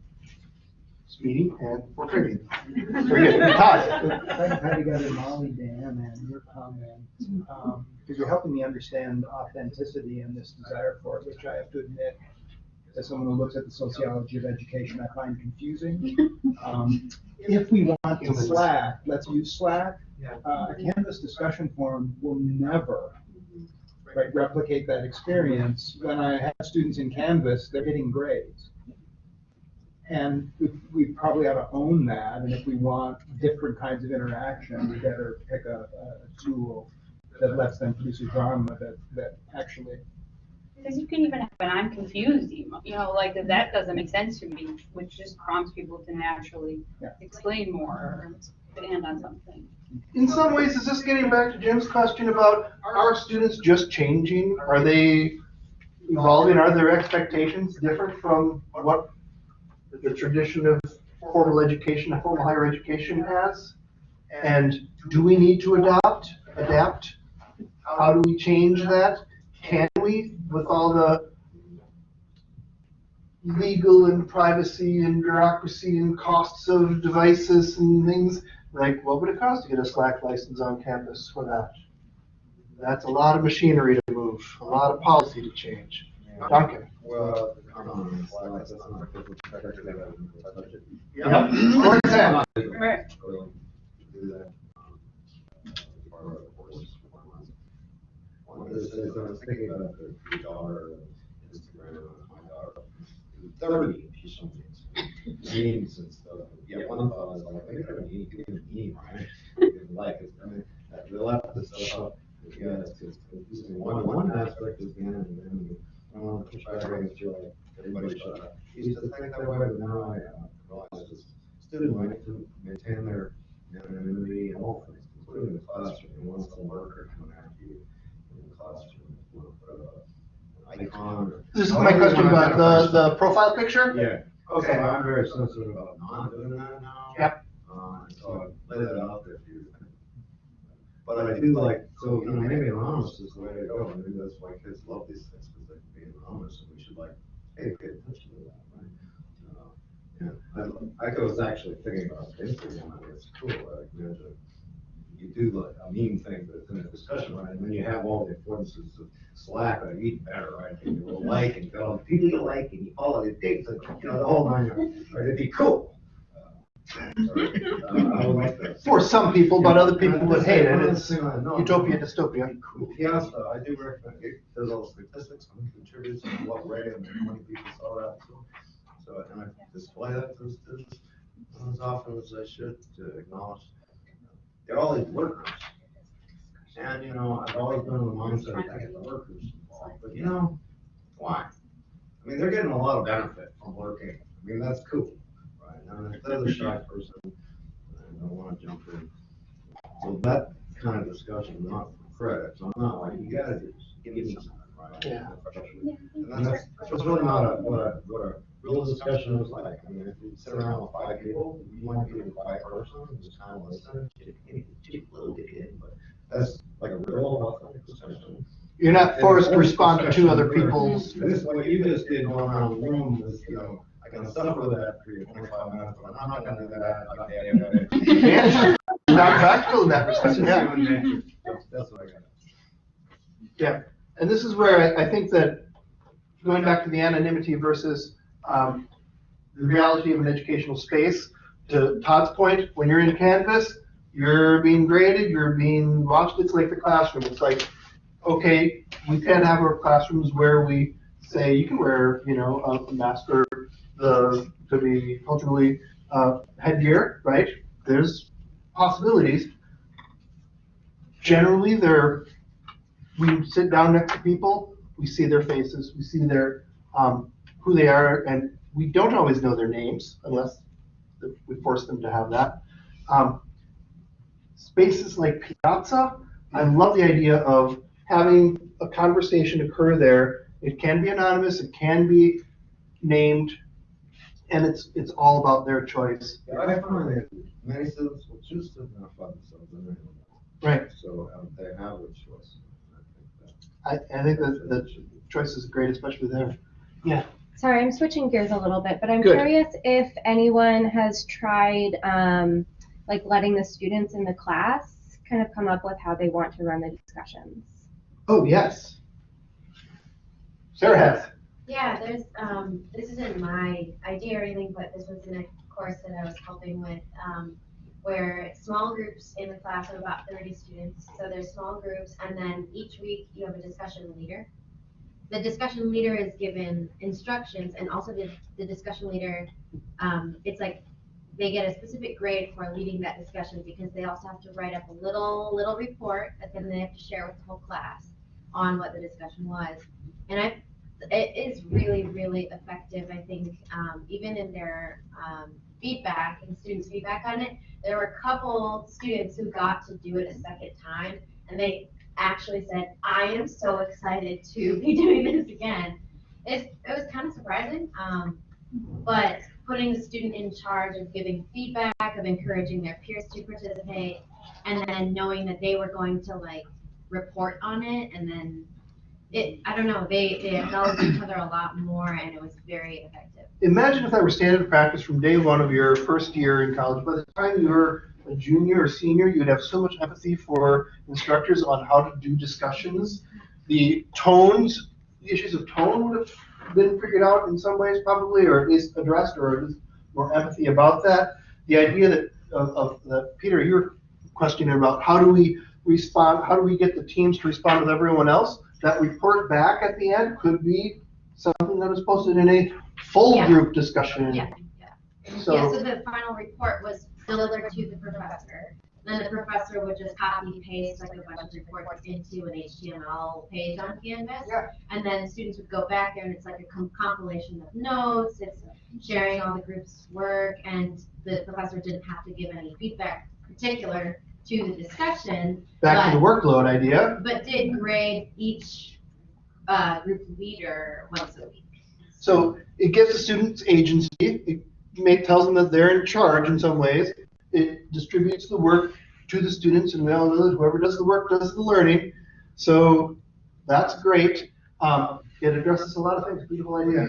speedy and we're pretty. Very good. Todd? Thank you Molly, Dan, and your comments, um, because you're helping me understand authenticity and this desire for it, which I have to admit, as someone who looks at the sociology of education, I find confusing. Um, If we want to Slack, let's use Slack. Uh, a Canvas discussion forum will never, right, replicate that experience. When I have students in Canvas, they're hitting grades. And we, we probably ought to own that, and if we want different kinds of interaction, we better pick a, a tool that lets them produce a drama that, that actually, Because you can even have an I'm confused email, you know, like that doesn't make sense to me, which just prompts people to naturally explain more or expand on something. In some ways, is this getting back to Jim's question about, are students just changing? Are they evolving? Are their expectations different from what the tradition of formal education, formal higher education has? And do we need to adopt, adapt? How do we change that? Can we, with all the legal and privacy and bureaucracy and costs of devices and things? Like, what would it cost to get a Slack license on campus for that? That's a lot of machinery to move, a lot of policy to change. Duncan? Well, um, Slack, that's not a physical sector, they have a budget. Yep. For example. Right. Do that. um, part of the course. One of the I was thinking about the the daughter, Instagram, my daughter, thirty, she's so memes and stuff. Yeah, one thought was like, maybe I don't need, give me a meme, right? It's, I mean, uh, the left is stuff, yeah, it's just, it's one, one aspect is again, and then, I want to push back against you, like, everybody shut up. Used to that way, but now I uh, realize it's to maintain their anonymity and all things, including the classroom, and once the worker coming after you the classroom, you put up an icon or. This is my question about the, the profile picture? Yeah. Okay. So I'm very sensitive about not doing that now. Yep. Uh, so I lay that out there for you. But I do like, so, you know, maybe anonymous is the way to go, maybe that's why kids love these things, because they can be anonymous, and we should like, hey, pay attention to that, right? Uh, Yeah, I, I was actually thinking about Instagram, I mean, it's cool, like, imagine, you do like a meme thing, but it's in a discussion, right, and then you have all the affordances of Slack, or even better, right, and you will like, and go, people you like, and you follow the things, and, you know, the whole nine, yards, right, it'd be cool. Uh, I would like that. For some people, but other people would hate it. one It's the I utopia, dystopia. Yeah, so I do recommend, it. there's all the statistics, many contributors, and what way, and how many people saw that, so, so, and I display that to the students as often as I should to acknowledge. They're all these workers. And, you know, I've always been in the mindset of get the workers involved, but you know, why? I mean, they're getting a lot of benefit from working. I mean, that's cool, right? And if they're the shy person, I don't wanna jump in. So that kind of discussion, not for credit, so I'm not like, you gotta do, give me something, right? Yeah. And that's, that's really not a, what a, what a real discussion is like. I mean, if you sit around with five people, you want to be a quiet person, and just kind of listen, chip, chip, little kid, but that's like a real authentic discussion. You're not forced to respond to two other people's. This, what you just did going around the room was, you know, I can suffer that for your twenty-five minutes, but I'm not gonna do that. I got Yeah, Not practical in that respect, yeah. That's that's what I got. Yeah, and this is where I, I think that, going back to the anonymity versus, um, the reality of an educational space, to Todd's point, when you're in Canvas, you're being graded, you're being watched, it's like the classroom, it's like, okay, we can't have our classrooms where we say, you can wear, you know, a- mask or the, to be culturally, uh, headgear, right? There's possibilities. Generally, they're, we sit down next to people, we see their faces, we see their, um, who they are, and we don't always know their names unless we force them to have that. Um, spaces like Piazza, I love the idea of having a conversation occur there. It can be anonymous, it can be named, and it's, it's all about their choice. Yeah, I find that many students will choose to identify themselves in their Right. So um, they have a choice. I, I think that the choice is great, especially there. Yeah. Sorry, I'm switching gears a little bit, but I'm Good. curious if anyone has tried, um, like letting the students in the class kind of come up with how they want to run the discussions. Oh, yes. Sarah has. Yeah, there's, um, this isn't my idea or anything, but this was in a course that I was helping with, um, where small groups in the class of about thirty students, so there's small groups, and then each week you have a discussion leader. The discussion leader is given instructions, and also the, the discussion leader, um, it's like, they get a specific grade for leading that discussion, because they also have to write up a little, little report that then they have to share with the whole class on what the discussion was. And I it is really, really effective, I think, um, even in their, um, feedback and students' feedback on it. There were a couple students who got to do it a second time, and they actually said, I am so excited to be doing this again. It, it was kind of surprising, um, but putting the student in charge of giving feedback, of encouraging their peers to participate, and then knowing that they were going to like report on it, and then it, I don't know, they, they acknowledged each other a lot more, and it was very effective. Imagine if that were standard practice from day one of your first year in college. By the time you were a junior or senior, you'd have so much empathy for instructors on how to do discussions. The tones, the issues of tone would have been figured out in some ways probably, or at least addressed, or at least more empathy about that. The idea that, of, of, that, Peter, you were questioning about how do we respond, how do we get the teams to respond with everyone else? That report back at the end could be something that is posted in a full Yeah. group discussion. Yeah, Yeah, So, so the final report was delivered to the professor. Then the professor would just copy paste like a bunch of reports into an HTML page on Canvas. And then students would go back there and it's like a com- compilation of notes, it's sharing all the group's work, and the professor didn't have to give any feedback particular to the discussion. back to the workload idea. But did grade each, uh, group leader once a week. So it gives the students agency. It may, tells them that they're in charge in some ways. It distributes the work to the students, and we all know that whoever does the work does the learning. So that's great. Um, it addresses a lot of things. Beautiful idea.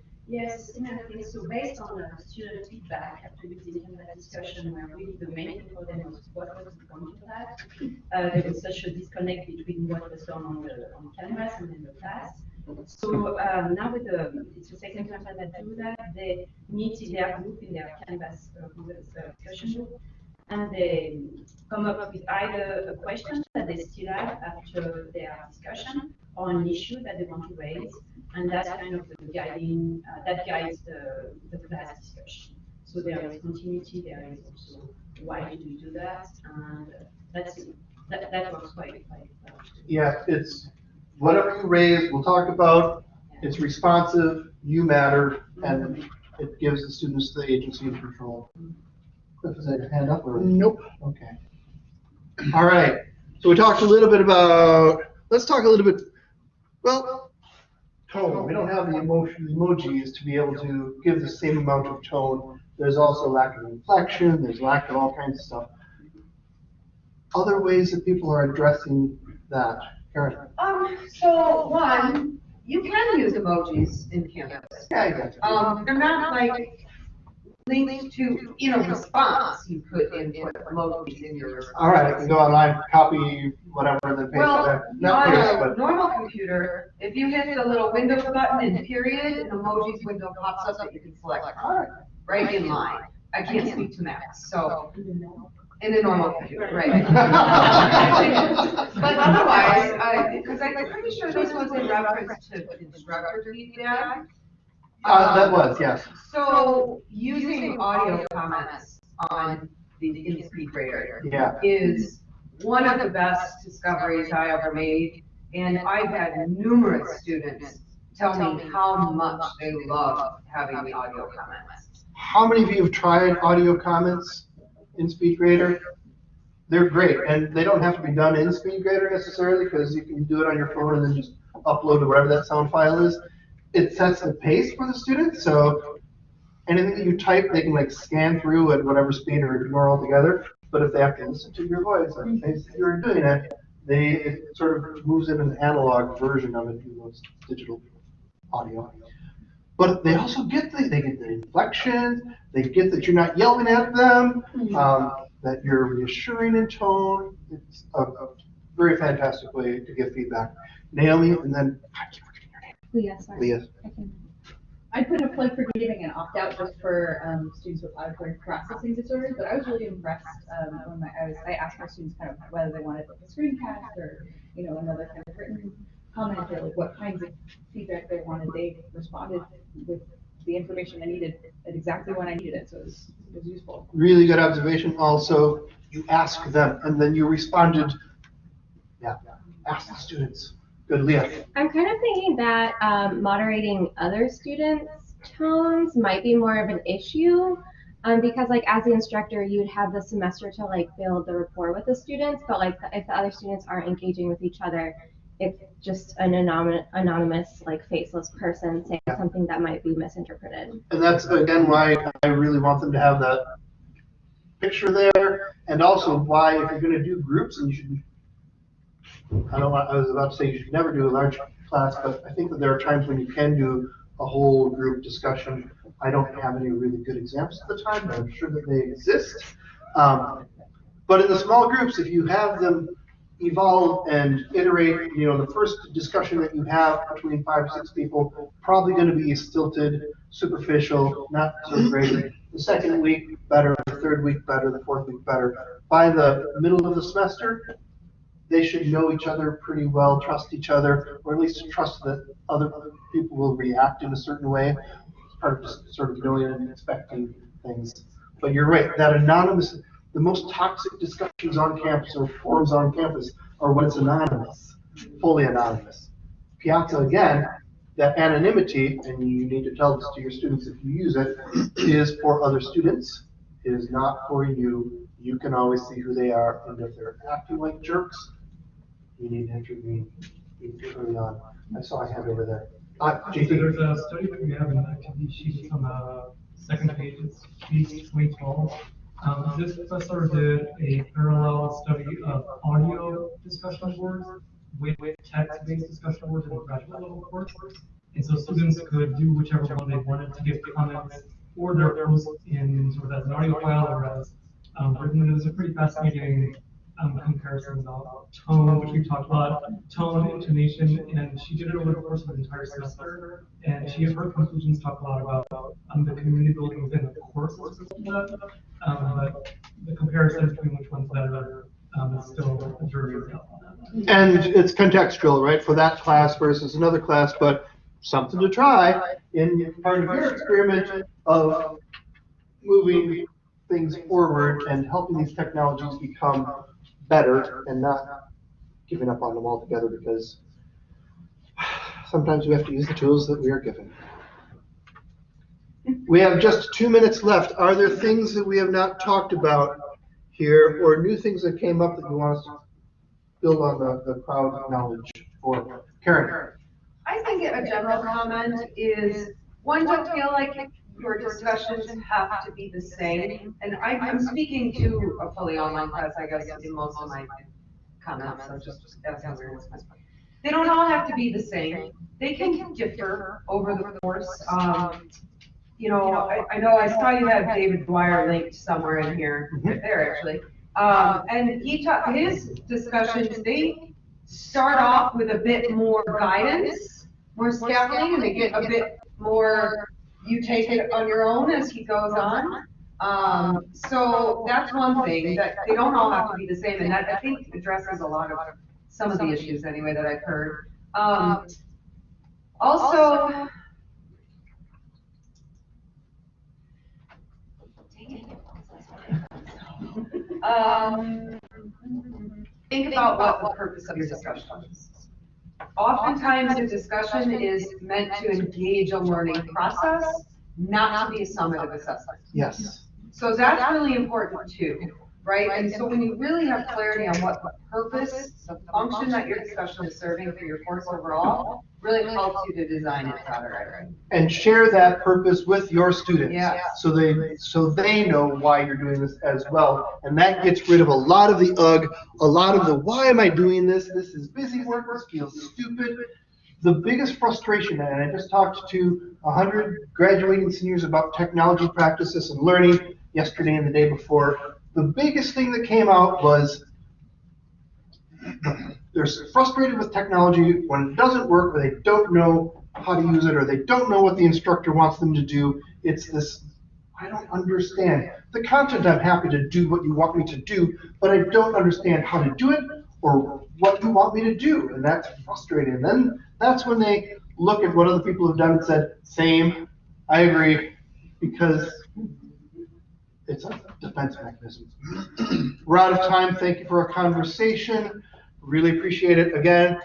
Yes, definitely. So based on the student feedback after we did have that discussion where really the main thing for them was what was the point of that? Uh, there was such a disconnect between what was done on the, on Canvas and in the class. So, um, now with the, it's the second time that they do that, they meet in their group in their Canvas, uh, uh, discussion group. And they come up with either a question that they still have after their discussion, or an issue that they want to raise, and that's kind of the guiding, uh, that guides the, the class discussion. So there is continuity, there is also why do you do that, and that's, that, that works quite, quite well. Yeah, it's, whatever you raise, we'll talk about, it's responsive, you matter, and it gives the students the agency and control. Cliff, is that your hand up or? Nope. Okay. All right, so we talked a little bit about, let's talk a little bit, well, tone. We don't have the emotion, emojis to be able to give the same amount of tone. There's also lack of inflection, there's lack of all kinds of stuff. Other ways that people are addressing that, Karen? Um, so one, you can use emojis in Canvas. Yeah, I got you. Um, they're not like linked to, in a response, you could input emojis in your response. All right, I can go online, copy whatever, and then paste it. Well, in. Not paste, a but, normal computer, if you hit the little Windows button and period, an emojis window pops up that you can select from, right in line. I can't speak to Macs, so, in a normal right? But otherwise, I, because I'm pretty sure this was in reference to instructor feedback. uh, that was, yes. So using audio comments on the in speed grader Yeah. is one of the best discoveries I ever made. And I've had numerous students tell me how much they love having the audio comments. How many of you have tried audio comments in SpeedGrader? They're great, and they don't have to be done in SpeedGrader necessarily, because you can do it on your phone and then just upload to wherever that sound file is. It sets the pace for the students, so anything that you type, they can like scan through at whatever speed or ignore altogether. But if they have to listen to your voice, like they see you're doing it, they, it sort of moves in an analog version of it, even though it's digital audio. But they also get the, they get the inflection, they get that you're not yelling at them, um, that you're reassuring in tone. It's a, a very fantastic way to give feedback. Naomi, and then I keep forgetting your name. Leah, sorry. Leah. I can- I put a plug for giving an opt-out just for, um, students with auditory processing disorders, but I was really impressed, um, when my, I was, I asked my students kind of whether they wanted like a screencast or, you know, another kind of written comment or like what kinds of feedback they wanted. They responded with the information I needed at exactly when I needed it, so it was, it was useful. Really good observation. Also, you ask them and then you responded. Yeah, ask the students. Good, Leah. I'm kind of thinking that um, moderating other students' tones might be more of an issue. Um, because like as the instructor, you'd have the semester to like build the rapport with the students, but like if the other students aren't engaging with each other, it's just an anonymous, anonymous like faceless person saying something that might be misinterpreted. And that's again why I really want them to have that picture there, and also why if you're gonna do groups, and you should, I don't want, I was about to say you should never do a large class, but I think that there are times when you can do a whole group discussion. I don't have any really good examples at the time, but I'm sure that they exist. Um, But in the small groups, if you have them evolve and iterate, you know, the first discussion that you have between five or six people, probably gonna be stilted, superficial, not so great. The second week, better, the third week, better, the fourth week, better. By the middle of the semester, they should know each other pretty well, trust each other, or at least trust that other people will react in a certain way. It's Part of just sort of knowing and expecting things. But you're right, that anonymous, the most toxic discussions on campus or forums on campus are when it's anonymous, fully anonymous. Piazza, again, that anonymity, and you need to tell this to your students if you use it, is for other students. It is not for you. You can always see who they are, and if they're acting like jerks, you need to intervene early on. I saw a hand over there. Uh, So. There's a study that we have in the activity sheet on the second page, it's page twenty twelve. Um, this professor did a parallel study of audio discussion boards with text-based discussion boards in the graduate level course. And so students could do whichever one they wanted to give comments or their post in sort of as an audio file or as um, written. It was a pretty fascinating um, comparison about tone, which we talked about, tone, intonation, and she did it over the course of an entire semester. And she, her conclusions talk a lot about, um, the community building within the course. Um, but the comparison between which one's better, um, is still a jury is that. And it's contextual, right, for that class versus another class, but something to try in part of your experiment of moving things forward and helping these technologies become better and not giving up on them altogether because sometimes we have to use the tools that we are given. We have just two minutes left. Are there things that we have not talked about here or new things that came up that you want us to build on the, the crowd knowledge for? Karen? I think a general comment is, one, don't feel like your discussions have to be the same. And I, I'm speaking to a fully online class, I guess, in most of my comments, so just, that sounds weird. They don't all have to be the same. They can differ over the course. Um, you know, I, I know I saw you have David Dwyer linked somewhere in here, right there actually. Um, and he taught, his discussions, they start off with a bit more guidance, more scaffolding, and they get a bit more, you take it on your own as he goes on. Um, so that's one thing, that they don't all have to be the same, and that, I think, addresses a lot of, some of the issues anyway that I've heard. Um, also, um, think about what the purpose of your discussion is. Oftentimes, the discussion is meant to engage a learning process, not to be a summative assessment. Yes. So that's really important too, right? And so when you really have clarity on what the purpose, the function that your discussion is serving for your course overall, really helps you to design it better. And share that purpose with your students. Yeah. So they, so they know why you're doing this as well. And that gets rid of a lot of the ugh, a lot of the, why am I doing this? This is busy work, this feels stupid. The biggest frustration, and I just talked to hundred graduating seniors about technology practices and learning yesterday and the day before. The biggest thing that came out was they're frustrated with technology when it doesn't work, or they don't know how to use it, or they don't know what the instructor wants them to do. It's this, I don't understand. The content, I'm happy to do what you want me to do, but I don't understand how to do it or what you want me to do, and that's frustrating. And then that's when they look at what other people have done and said, same, I agree, because it's a defense mechanism. We're out of time. Thank you for our conversation. Really appreciate it. Again,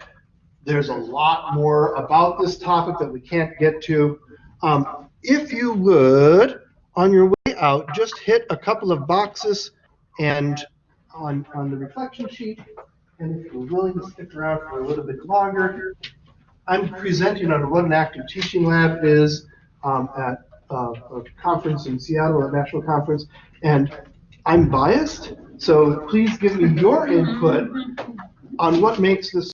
there's a lot more about this topic that we can't get to. Um, if you would, on your way out, just hit a couple of boxes and on, on the reflection sheet. And if you're willing to stick around for a little bit longer, I'm presenting on what an active teaching lab is um, at uh, a conference in Seattle, a national conference, and I'm biased, so please give me your input on what makes this